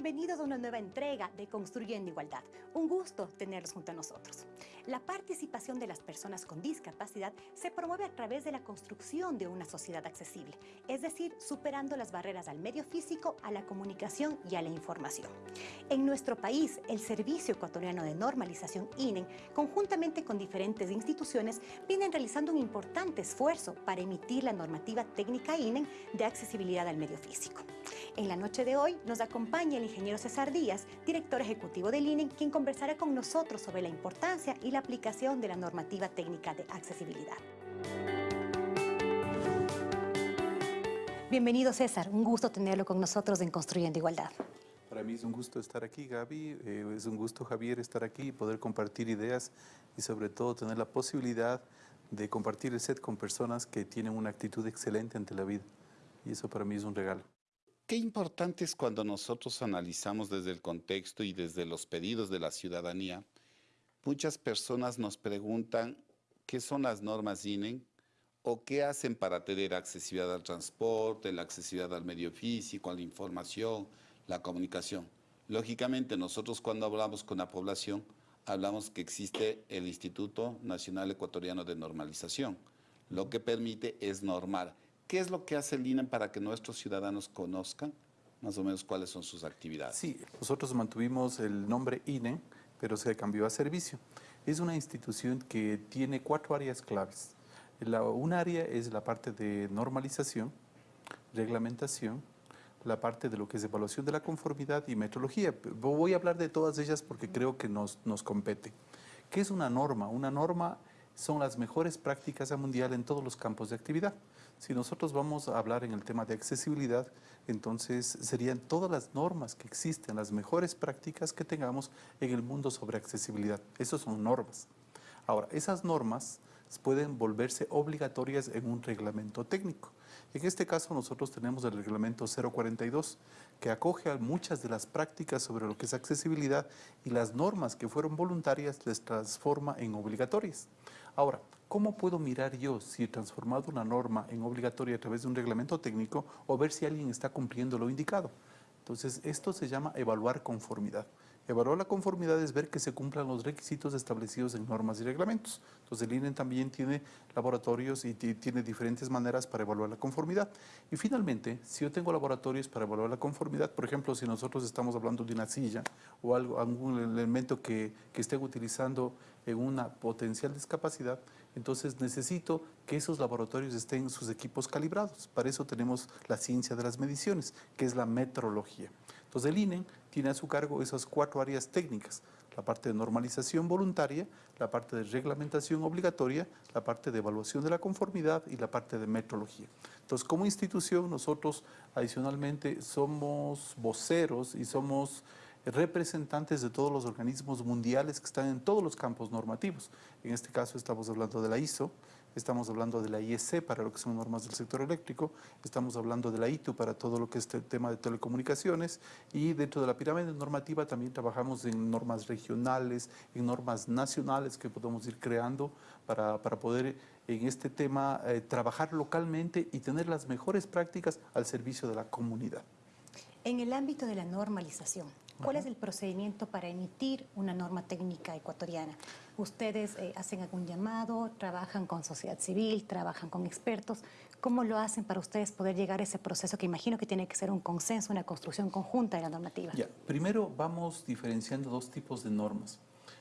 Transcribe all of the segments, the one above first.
Bienvenidos a una nueva entrega de Construyendo Igualdad. Un gusto tenerlos junto a nosotros. La participación de las personas con discapacidad se promueve a través de la construcción de una sociedad accesible, es decir, superando las barreras al medio físico, a la comunicación y a la información. En nuestro país, el Servicio Ecuatoriano de Normalización INEN, conjuntamente con diferentes instituciones, vienen realizando un importante esfuerzo para emitir la normativa técnica INEN de accesibilidad al medio físico. En la noche de hoy nos acompaña el ingeniero César Díaz, director ejecutivo del INE, quien conversará con nosotros sobre la importancia y la aplicación de la normativa técnica de accesibilidad. Bienvenido César, un gusto tenerlo con nosotros en Construyendo Igualdad. Para mí es un gusto estar aquí, Gaby. Eh, es un gusto, Javier, estar aquí y poder compartir ideas y sobre todo tener la posibilidad de compartir el set con personas que tienen una actitud excelente ante la vida. Y eso para mí es un regalo. Qué importante es cuando nosotros analizamos desde el contexto y desde los pedidos de la ciudadanía. Muchas personas nos preguntan qué son las normas INEN o qué hacen para tener accesibilidad al transporte, la accesibilidad al medio físico, a la información, la comunicación. Lógicamente, nosotros cuando hablamos con la población, hablamos que existe el Instituto Nacional Ecuatoriano de Normalización. Lo que permite es normar ¿Qué es lo que hace el INE para que nuestros ciudadanos conozcan más o menos cuáles son sus actividades? Sí, nosotros mantuvimos el nombre INE, pero se cambió a servicio. Es una institución que tiene cuatro áreas claves. La, un área es la parte de normalización, reglamentación, la parte de lo que es evaluación de la conformidad y metrología. Voy a hablar de todas ellas porque creo que nos, nos compete. ¿Qué es una norma? Una norma son las mejores prácticas a mundial en todos los campos de actividad. Si nosotros vamos a hablar en el tema de accesibilidad, entonces serían todas las normas que existen, las mejores prácticas que tengamos en el mundo sobre accesibilidad. Esas son normas. Ahora, esas normas pueden volverse obligatorias en un reglamento técnico. En este caso nosotros tenemos el reglamento 042 que acoge a muchas de las prácticas sobre lo que es accesibilidad y las normas que fueron voluntarias les transforma en obligatorias. Ahora, ¿cómo puedo mirar yo si he transformado una norma en obligatoria a través de un reglamento técnico o ver si alguien está cumpliendo lo indicado? Entonces, esto se llama evaluar conformidad. Evaluar la conformidad es ver que se cumplan los requisitos establecidos en normas y reglamentos. Entonces el INE también tiene laboratorios y tiene diferentes maneras para evaluar la conformidad. Y finalmente, si yo tengo laboratorios para evaluar la conformidad, por ejemplo, si nosotros estamos hablando de una silla o algún elemento que, que utilizando en una potencial discapacidad, entonces necesito que esos laboratorios estén sus equipos calibrados. Para eso tenemos la ciencia de las mediciones, que es la metrología. Entonces el INE tiene a su cargo esas cuatro áreas técnicas, la parte de normalización voluntaria, la parte de reglamentación obligatoria, la parte de evaluación de la conformidad y la parte de metrología. Entonces, como institución, nosotros adicionalmente somos voceros y somos representantes de todos los organismos mundiales que están en todos los campos normativos. En este caso estamos hablando de la ISO, estamos hablando de la IEC para lo que son normas del sector eléctrico, estamos hablando de la ITU para todo lo que es el tema de telecomunicaciones y dentro de la pirámide normativa también trabajamos en normas regionales, en normas nacionales que podemos ir creando para, para poder en este tema eh, trabajar localmente y tener las mejores prácticas al servicio de la comunidad. En el ámbito de la normalización, ¿cuál es el procedimiento para emitir una norma técnica ecuatoriana? ¿Ustedes eh, hacen algún llamado, trabajan con sociedad civil, trabajan con expertos? ¿Cómo lo hacen para ustedes poder llegar a ese proceso que imagino que tiene que ser un consenso, una construcción conjunta de la normativa? Ya, primero vamos diferenciando dos tipos de normas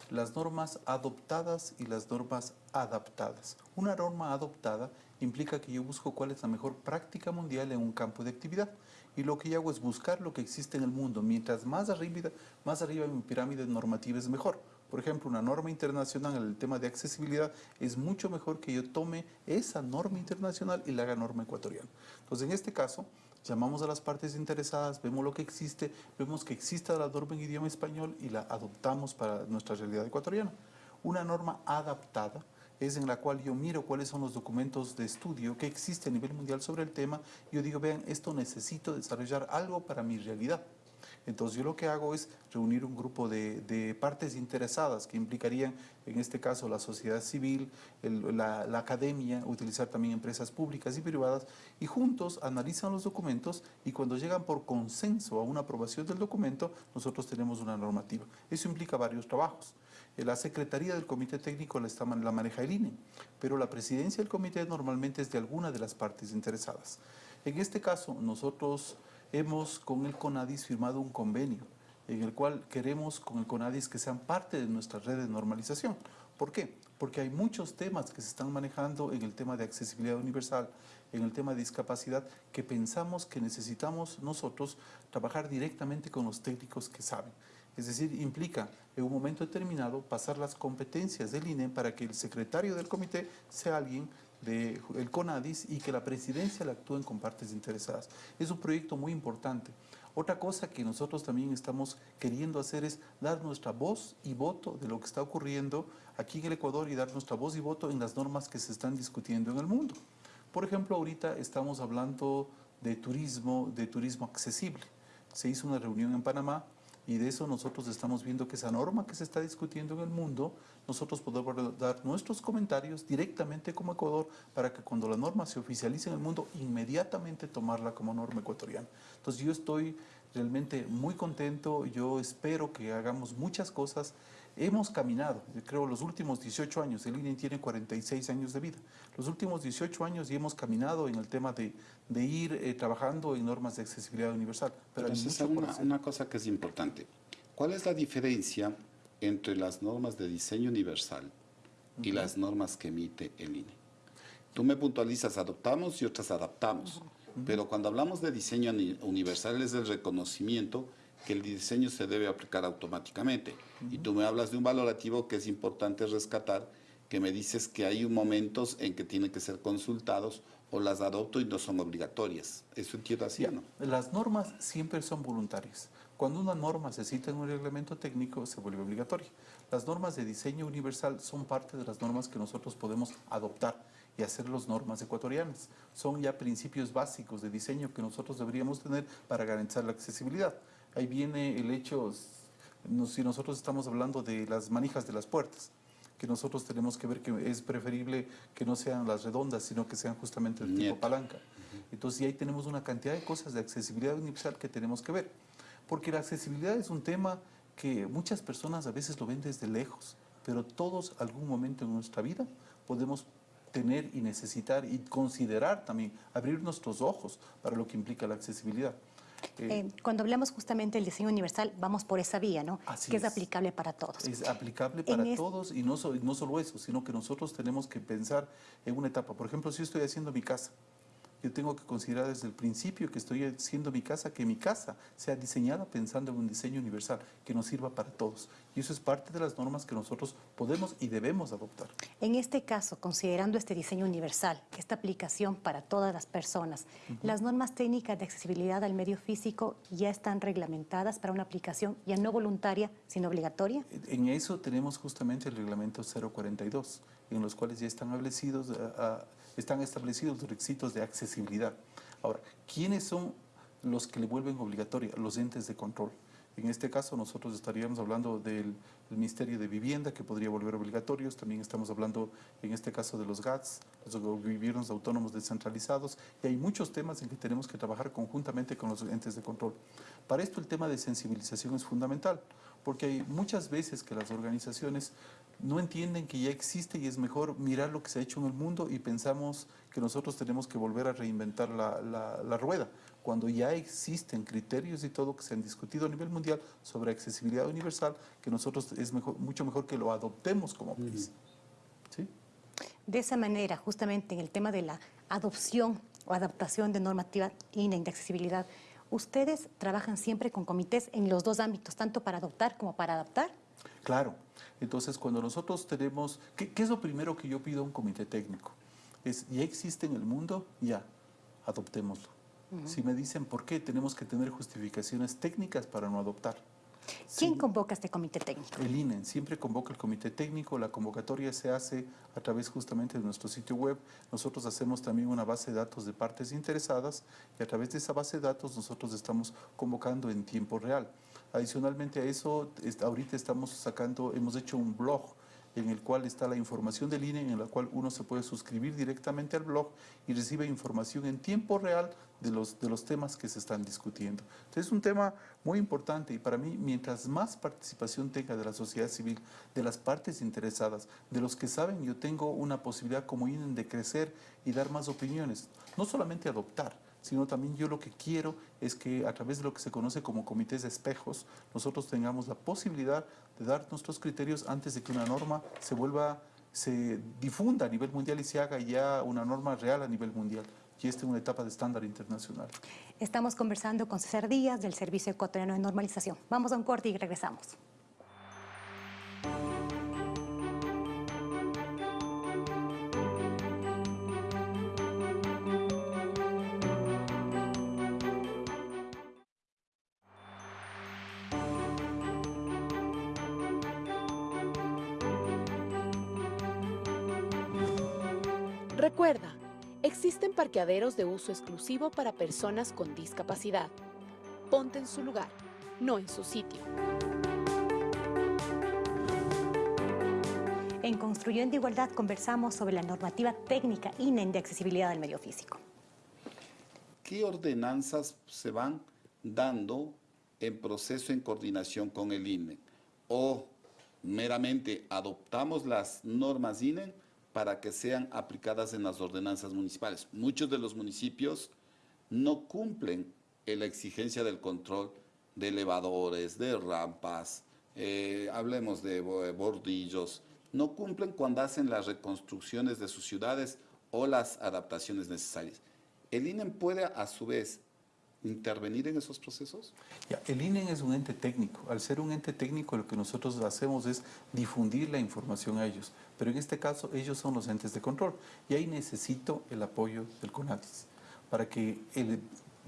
las normas adoptadas y las normas adaptadas. Una norma adoptada implica que yo busco cuál es la mejor práctica mundial en un campo de actividad y lo que yo hago es buscar lo que existe en el mundo. Mientras más arriba, más arriba en mi pirámide normativa es mejor. Por ejemplo, una norma internacional en el tema de accesibilidad es mucho mejor que yo tome esa norma internacional y la haga norma ecuatoriana. Entonces, en este caso, llamamos a las partes interesadas, vemos lo que existe, vemos que existe la norma en idioma español y la adoptamos para nuestra realidad ecuatoriana. Una norma adaptada es en la cual yo miro cuáles son los documentos de estudio que existe a nivel mundial sobre el tema y yo digo, vean, esto necesito desarrollar algo para mi realidad. Entonces yo lo que hago es reunir un grupo de, partes interesadas que implicarían, en este caso, la sociedad civil, la, la, academia, utilizar también empresas públicas y privadas, y juntos analizan los documentos y cuando llegan por consenso a una aprobación del documento, nosotros tenemos una normativa. Eso implica varios trabajos. La Secretaría del Comité Técnico la, está, la maneja el INE, pero la presidencia del comité normalmente es de alguna de las partes interesadas. En este caso, nosotros hemos con el CONADIS firmado un convenio en el cual queremos con el CONADIS que sean parte de nuestra red de normalización. ¿Por qué? Porque hay muchos temas que se están manejando en el tema de accesibilidad universal, en el tema de discapacidad, que pensamos que necesitamos nosotros trabajar directamente con los técnicos que saben. Es decir, implica en un momento determinado pasar las competencias del INE para que el secretario del comité sea alguien del de CONADIS y que la presidencia la actúen con partes interesadas. Es un proyecto muy importante. Otra cosa que nosotros también estamos queriendo hacer es dar nuestra voz y voto de lo que está ocurriendo aquí en el Ecuador y dar nuestra voz y voto en las normas que se están discutiendo en el mundo. Por ejemplo, ahorita estamos hablando de turismo, de turismo accesible. Se hizo una reunión en Panamá y de eso nosotros estamos viendo que esa norma que se está discutiendo en el mundo, nosotros podemos dar nuestros comentarios directamente como Ecuador para que cuando la norma se oficialice en el mundo, inmediatamente tomarla como norma ecuatoriana. Entonces yo estoy realmente muy contento, yo espero que hagamos muchas cosas. Hemos caminado, creo, los últimos 18 años, el INE tiene 46 años de vida, los últimos 18 años y hemos caminado en el tema de, de ir eh, trabajando en normas de accesibilidad universal. Pero, Pero es una, una cosa que es importante. ¿Cuál es la diferencia entre las normas de diseño universal y uh -huh. las normas que emite el INE? Tú me puntualizas, adoptamos y otras adaptamos. Uh -huh. Pero cuando hablamos de diseño universal es el reconocimiento que el diseño se debe aplicar automáticamente. Uh -huh. Y tú me hablas de un valorativo que es importante rescatar, que me dices que hay momentos en que tienen que ser consultados o las adopto y no son obligatorias. ¿Eso entiendo así o no? Las normas siempre son voluntarias. Cuando una norma se cita en un reglamento técnico, se vuelve obligatoria. Las normas de diseño universal son parte de las normas que nosotros podemos adoptar y hacer las normas ecuatorianas. Son ya principios básicos de diseño que nosotros deberíamos tener para garantizar la accesibilidad. Ahí viene el hecho, si nosotros estamos hablando de las manijas de las puertas, que nosotros tenemos que ver que es preferible que no sean las redondas, sino que sean justamente el tipo palanca. Entonces, y ahí tenemos una cantidad de cosas de accesibilidad universal que tenemos que ver. Porque la accesibilidad es un tema que muchas personas a veces lo ven desde lejos, pero todos algún momento en nuestra vida podemos tener y necesitar y considerar también, abrir nuestros ojos para lo que implica la accesibilidad. Eh, cuando hablamos justamente del diseño universal, vamos por esa vía, ¿no? que es, es, aplicable para todos. Es aplicable para en todos y no, so, no solo eso, sino que nosotros tenemos que pensar en una etapa. Por ejemplo, si yo estoy haciendo mi casa, yo tengo que considerar desde el principio que estoy haciendo mi casa, que mi casa sea diseñada pensando en un diseño universal que nos sirva para todos. Y eso es parte de las normas que nosotros podemos y debemos adoptar. En este caso, considerando este diseño universal, esta aplicación para todas las personas, uh -huh. las normas técnicas de accesibilidad al medio físico ya están reglamentadas para una aplicación ya no voluntaria, sino obligatoria. En eso tenemos justamente el reglamento 042, en los cuales ya están establecidos... Uh, están establecidos los requisitos de accesibilidad. Ahora, ¿quiénes son los que le vuelven obligatoria? Los entes de control. En este caso nosotros estaríamos hablando del, Ministerio de Vivienda que podría volver obligatorios, también estamos hablando en este caso de los GATS, los gobiernos autónomos descentralizados. Y hay muchos temas en que tenemos que trabajar conjuntamente con los entes de control. Para esto el tema de sensibilización es fundamental porque hay muchas veces que las organizaciones no entienden que ya existe y es mejor mirar lo que se ha hecho en el mundo y pensamos que nosotros tenemos que volver a reinventar la, rueda, cuando ya existen criterios y todo que se han discutido a nivel mundial sobre accesibilidad universal, que nosotros es mejor, mucho mejor que lo adoptemos como país. ¿Sí? De esa manera, justamente en el tema de la adopción o adaptación de normativa INE de accesibilidad, ¿ustedes trabajan siempre con comités en los dos ámbitos, tanto para adoptar como para adaptar? Claro. Entonces, cuando nosotros tenemos... ¿qué, ¿Qué, es lo primero que yo pido a un comité técnico? Es, ya existe en el mundo, ya, adoptémoslo. Uh -huh. Si me dicen por qué, tenemos que tener justificaciones técnicas para no adoptar. ¿Quién convoca este comité técnico? El INE siempre convoca el comité técnico, la convocatoria se hace a través justamente de nuestro sitio web. Nosotros hacemos también una base de datos de partes interesadas y a través de esa base de datos nosotros estamos convocando en tiempo real. Adicionalmente a eso, ahorita estamos sacando, hemos hecho un blog en el cual está la información del INE, en la cual uno se puede suscribir directamente al blog y recibe información en tiempo real de los, de los temas que se están discutiendo. Entonces es un tema muy importante y para mí, mientras más participación tenga de la sociedad civil, de las partes interesadas, de los que saben, yo tengo una posibilidad como INE de crecer y dar más opiniones, no solamente adoptar, sino también yo lo que quiero es que a través de lo que se conoce como comités de espejos, nosotros tengamos la posibilidad de dar nuestros criterios antes de que una norma se vuelva, se difunda a nivel mundial y se haga ya una norma real a nivel mundial. Y esta es una etapa de estándar internacional. Estamos conversando con César Díaz del Servicio Ecuatoriano de Normalización. Vamos a un corte y regresamos. Recuerda, existen parqueaderos de uso exclusivo para personas con discapacidad. Ponte en su lugar, no en su sitio. En Construyendo Igualdad conversamos sobre la normativa técnica INEN de accesibilidad del medio físico. ¿Qué ordenanzas se van dando en proceso en coordinación con el INE? ¿O meramente adoptamos las normas INE para que sean aplicadas en las ordenanzas municipales. Muchos de los municipios no cumplen la exigencia del control de elevadores, de rampas, eh, hablemos de bordillos, no cumplen cuando hacen las reconstrucciones de sus ciudades o las adaptaciones necesarias. El INE puede a su vez intervenir en esos procesos? El INE es un ente técnico. Al ser un ente técnico, lo que nosotros hacemos es difundir la información a ellos. Pero en este caso, ellos son los entes de control. Y ahí necesito el apoyo del CONADIS para que el,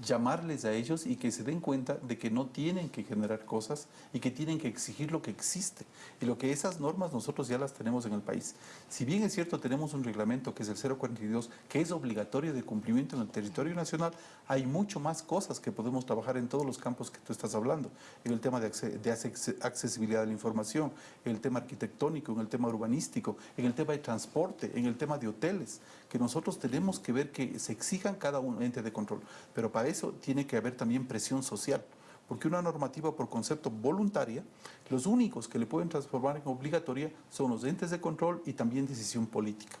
llamarles a ellos y que se den cuenta de que no tienen que generar cosas y que tienen que exigir lo que existe. Y lo que esas normas nosotros ya las tenemos en el país. Si bien es cierto, tenemos un reglamento que es el 042, que es obligatorio de cumplimiento en el territorio nacional, hay mucho más cosas que podemos trabajar en todos los campos que tú estás hablando. En el tema de, de accesibilidad de la información, en el tema arquitectónico, en el tema urbanístico, en el tema de transporte, en el tema de hoteles, que nosotros tenemos que ver que se exijan cada un ente de control. Pero para eso tiene que haber también presión social, porque una normativa por concepto voluntaria, los únicos que le pueden transformar en obligatoria son los entes de control y también decisión política.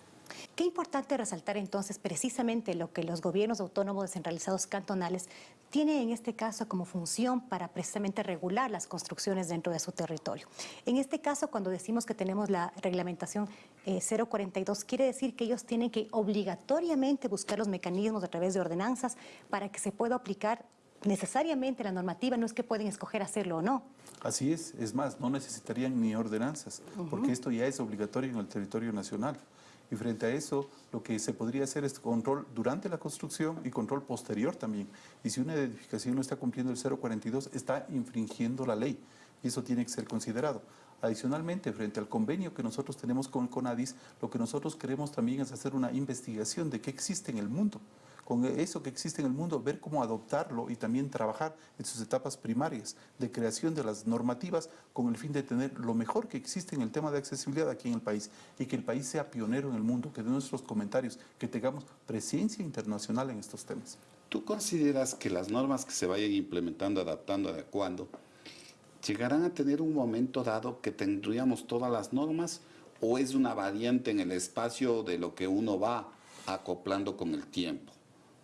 Qué importante resaltar entonces precisamente lo que los gobiernos autónomos descentralizados cantonales tienen en este caso como función para precisamente regular las construcciones dentro de su territorio. En este caso, cuando decimos que tenemos la reglamentación 042, eh, quiere decir que ellos tienen que obligatoriamente buscar los mecanismos a través de ordenanzas para que se pueda aplicar necesariamente la normativa, no es que pueden escoger hacerlo o no. Así es, es más, no necesitarían ni ordenanzas, porque esto ya es obligatorio en el territorio nacional. Y frente a eso, lo que se podría hacer es control durante la construcción y control posterior también. Y si una edificación no está cumpliendo el 042, está infringiendo la ley. Y eso tiene que ser considerado. Adicionalmente, frente al convenio que nosotros tenemos con CONADIS, lo que nosotros queremos también es hacer una investigación de qué existe en el mundo con eso que existe en el mundo, ver cómo adoptarlo y también trabajar en sus etapas primarias de creación de las normativas con el fin de tener lo mejor que existe en el tema de accesibilidad aquí en el país y que el país sea pionero en el mundo, que de nuestros comentarios, que tengamos presencia internacional en estos temas. ¿Tú consideras que las normas que se vayan implementando, adaptando, adecuando, llegarán a tener un momento dado que tendríamos todas las normas o es una variante en el espacio de lo que uno va acoplando con el tiempo?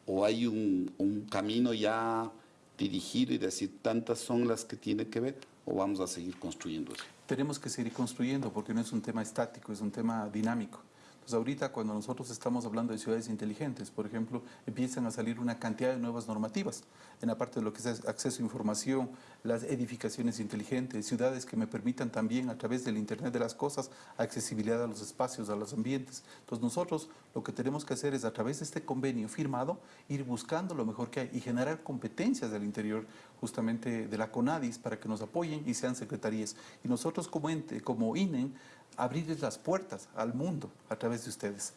O hay un, camino ya dirigido y decir tantas son las que tiene que ver o vamos a seguir construyendo eso? Tenemos que seguir construyendo porque no es un tema estático, es un tema dinámico. Pues ahorita cuando nosotros estamos hablando de ciudades inteligentes, por ejemplo, empiezan a salir una cantidad de nuevas normativas en la parte de lo que es acceso a información, las edificaciones inteligentes, ciudades que me permitan también a través del Internet de las cosas accesibilidad a los espacios, a los ambientes. Entonces nosotros lo que tenemos que hacer es a través de este convenio firmado ir buscando lo mejor que hay y generar competencias del interior justamente de la CONADIS para que nos apoyen y sean secretarías. Y nosotros como ente, como INEN, abrirles las puertas al mundo a través de ustedes.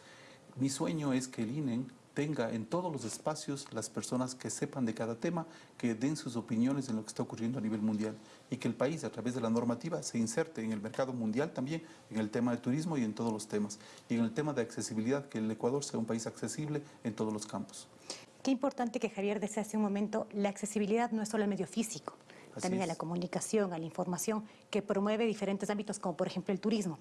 Mi sueño es que el INEN tenga en todos los espacios las personas que sepan de cada tema, que den sus opiniones en lo que está ocurriendo a nivel mundial y que el país a través de la normativa se inserte en el mercado mundial también, en el tema de turismo y en todos los temas. Y en el tema de accesibilidad, que el Ecuador sea un país accesible en todos los campos. Qué importante que Javier decía hace un momento, la accesibilidad no es solo el medio físico, también a la comunicación, a la información, que promueve diferentes ámbitos como por ejemplo el turismo.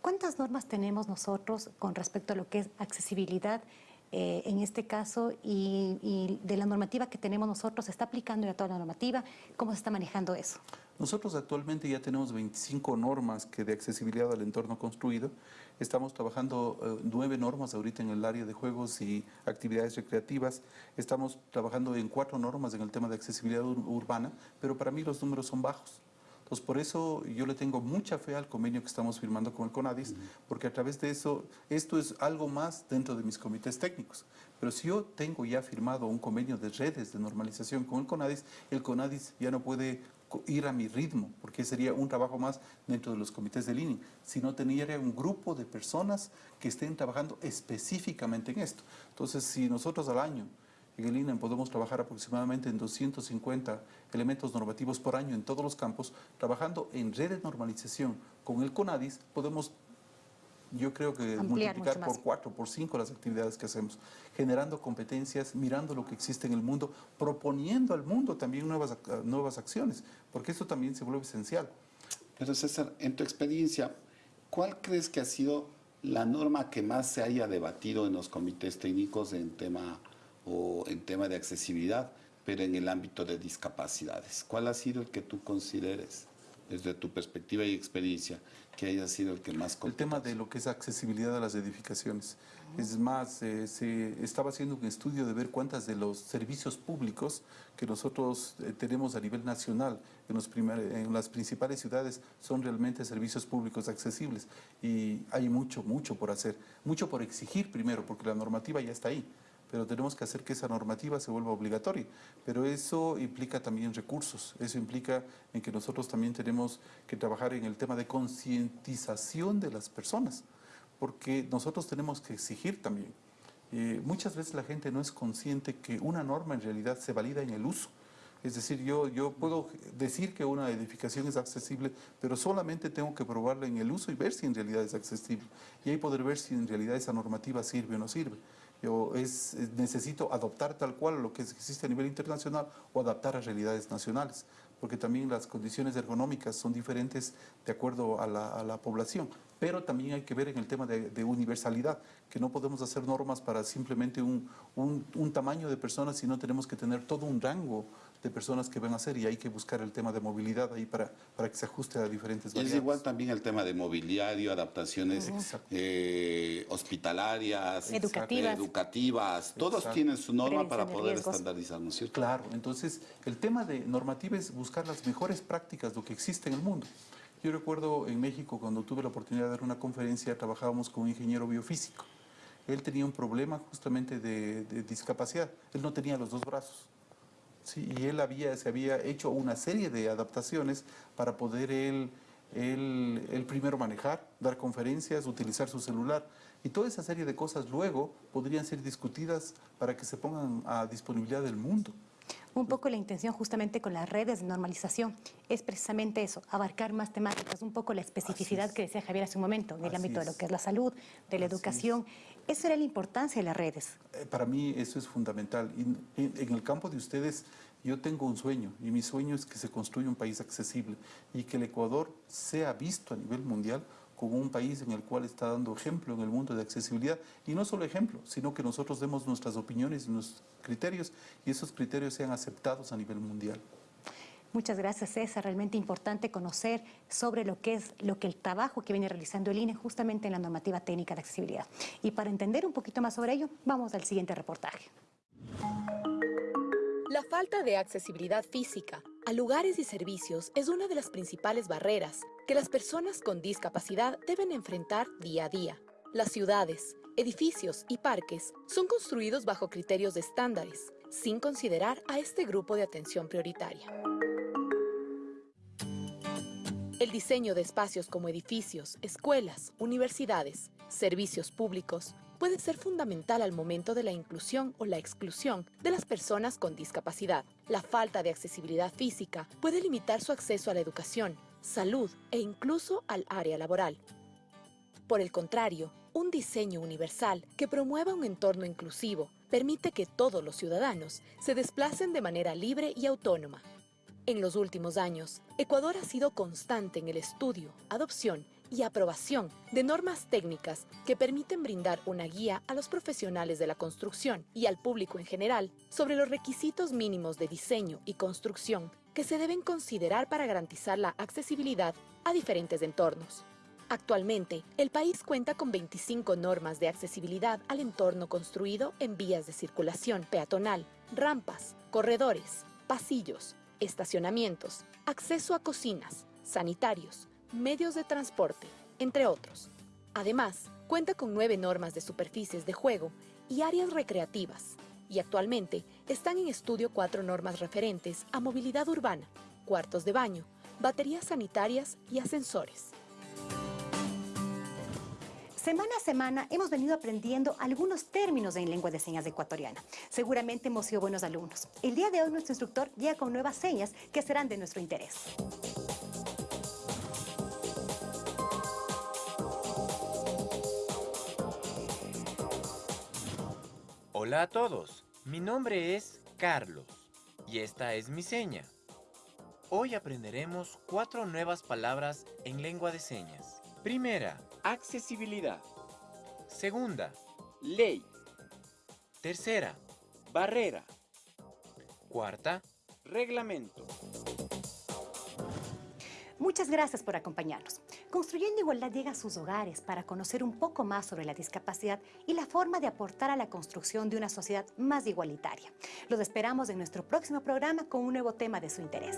¿Cuántas normas tenemos nosotros con respecto a lo que es accesibilidad eh, en este caso y, de la normativa que tenemos nosotros, ¿se está aplicando ya toda la normativa? ¿Cómo se está manejando eso? Nosotros actualmente ya tenemos 25 normas que de accesibilidad al entorno construido. Estamos trabajando eh, nueve normas ahorita en el área de juegos y actividades recreativas. Estamos trabajando en cuatro normas en el tema de accesibilidad urbana, pero para mí los números son bajos. Entonces, por eso yo le tengo mucha fe al convenio que estamos firmando con el CONADIS, porque a través de eso, esto es algo más dentro de mis comités técnicos. Pero si yo tengo ya firmado un convenio de redes de normalización con el CONADIS, el CONADIS ya no puede ir a mi ritmo, porque sería un trabajo más dentro de los comités de línea, sino tendría un grupo de personas que estén trabajando específicamente en esto. Entonces, si nosotros al año en el INE podemos trabajar aproximadamente en 250 elementos normativos por año en todos los campos. Trabajando en red de normalización con el CONADIS, podemos, yo creo que multiplicar por cuatro, por cinco las actividades que hacemos, generando competencias, mirando lo que existe en el mundo, proponiendo al mundo también nuevas, nuevas acciones, porque esto también se vuelve esencial. Pero César, en tu experiencia, ¿cuál crees que ha sido la norma que más se haya debatido en los comités técnicos en tema o en tema de accesibilidad, pero en el ámbito de discapacidades. ¿Cuál ha sido el que tú consideres, desde tu perspectiva y experiencia, que haya sido el que más... El tema de lo que es accesibilidad a las edificaciones. Es más, eh, se estaba haciendo un estudio de ver cuántas de los servicios públicos que nosotros eh, tenemos a nivel nacional en, los en las principales ciudades son realmente servicios públicos accesibles. Y hay mucho, mucho por hacer. Mucho por exigir primero, porque la normativa ya está ahí pero tenemos que hacer que esa normativa se vuelva obligatoria. Pero eso implica también recursos, eso implica en que nosotros también tenemos que trabajar en el tema de concientización de las personas, porque nosotros tenemos que exigir también. Eh, muchas veces la gente no es consciente que una norma en realidad se valida en el uso. Es decir, yo, yo puedo decir que una edificación es accesible, pero solamente tengo que probarla en el uso y ver si en realidad es accesible. Y ahí poder ver si en realidad esa normativa sirve o no sirve. Yo es, necesito adoptar tal cual lo que existe a nivel internacional o adaptar a realidades nacionales, porque también las condiciones ergonómicas son diferentes de acuerdo a la, población. Pero también hay que ver en el tema de, universalidad, que no podemos hacer normas para simplemente un, un tamaño de personas, sino tenemos que tener todo un rango de personas que van a hacer y hay que buscar el tema de movilidad ahí para, para que se ajuste a diferentes variables. Es igual también el tema de mobiliario, adaptaciones eh, hospitalarias, educativas, educativas todos tienen su norma para poder estandarizar, ¿no es cierto? Claro, entonces el tema de normativa es buscar las mejores prácticas, lo que existe en el mundo. Yo recuerdo en México cuando tuve la oportunidad de dar una conferencia, trabajábamos con un ingeniero biofísico. Él tenía un problema justamente de, de discapacidad, él no tenía los dos brazos y él había, se había hecho una serie de adaptaciones para poder él, él, primero manejar, dar conferencias, utilizar su celular. Y toda esa serie de cosas luego podrían ser discutidas para que se pongan a disponibilidad del mundo. Un poco la intención justamente con las redes de normalización es precisamente eso, abarcar más temáticas, un poco la especificidad que decía Javier hace un momento, en el ámbito de lo que es la salud, de la educación. Esa era la importancia de las redes. Eh, para mí eso es fundamental. en el campo de ustedes yo tengo un sueño y mi sueño es que se construya un país accesible y que el Ecuador sea visto a nivel mundial como un país en el cual está dando ejemplo en el mundo de accesibilidad. Y no solo ejemplo, sino que nosotros demos nuestras opiniones y nuestros criterios y esos criterios sean aceptados a nivel mundial. Muchas gracias, César. Realmente importante conocer sobre lo que es lo que el trabajo que viene realizando el INE justamente en la normativa técnica de accesibilidad. Y para entender un poquito más sobre ello, vamos al siguiente reportaje. La falta de accesibilidad física a lugares y servicios es una de las principales barreras que las personas con discapacidad deben enfrentar día a día. Las ciudades, edificios y parques son construidos bajo criterios de estándares, sin considerar a este grupo de atención prioritaria. El diseño de espacios como edificios, escuelas, universidades, servicios públicos puede ser fundamental al momento de la inclusión o la exclusión de las personas con discapacidad. La falta de accesibilidad física puede limitar su acceso a la educación, salud e incluso al área laboral. Por el contrario, un diseño universal que promueva un entorno inclusivo permite que todos los ciudadanos se desplacen de manera libre y autónoma, en los últimos años, Ecuador ha sido constante en el estudio, adopción y aprobación de normas técnicas que permiten brindar una guía a los profesionales de la construcción y al público en general sobre los requisitos mínimos de diseño y construcción que se deben considerar para garantizar la accesibilidad a diferentes entornos. Actualmente, el país cuenta con 25 normas de accesibilidad al entorno construido en vías de circulación peatonal, rampas, corredores, pasillos, estacionamientos, acceso a cocinas, sanitarios, medios de transporte, entre otros. Además, cuenta con nueve normas de superficies de juego y áreas recreativas, y actualmente están en estudio cuatro normas referentes a movilidad urbana, cuartos de baño, baterías sanitarias y ascensores. Semana a semana hemos venido aprendiendo algunos términos en lengua de señas ecuatoriana. Seguramente hemos sido buenos alumnos. El día de hoy nuestro instructor llega con nuevas señas que serán de nuestro interés. Hola a todos, mi nombre es Carlos y esta es mi seña. Hoy aprenderemos cuatro nuevas palabras en lengua de señas. Primera, accesibilidad. Segunda, ley. Tercera, barrera. Cuarta, reglamento. Muchas gracias por acompañarnos. Construyendo Igualdad llega a sus hogares para conocer un poco más sobre la discapacidad y la forma de aportar a la construcción de una sociedad más igualitaria. Los esperamos en nuestro próximo programa con un nuevo tema de su interés.